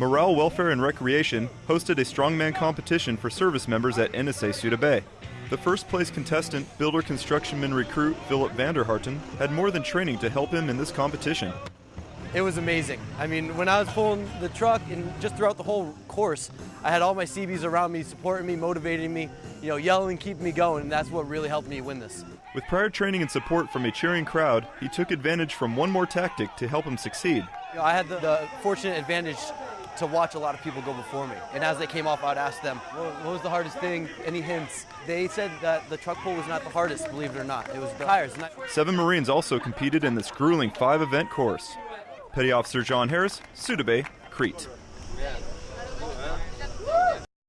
Morale, Welfare, and Recreation hosted a strongman competition for service members at NSA Souda Bay. The first place contestant, builder constructionman recruit Philip Vanderharten, had more than training to help him in this competition. It was amazing. I mean, when I was pulling the truck and just throughout the whole course, I had all my CBs around me, supporting me, motivating me, you know, yelling, keeping me going, and that's what really helped me win this. With prior training and support from a cheering crowd, he took advantage from one more tactic to help him succeed. You know, I had the, the fortunate advantage to watch a lot of people go before me. And as they came off, I'd ask them, what, was the hardest thing? Any hints? They said that the truck pull was not the hardest, believe it or not. It was the tires. Seven Marines also competed in this grueling five event course. Petty Officer John Harris, Souda Bay, Crete.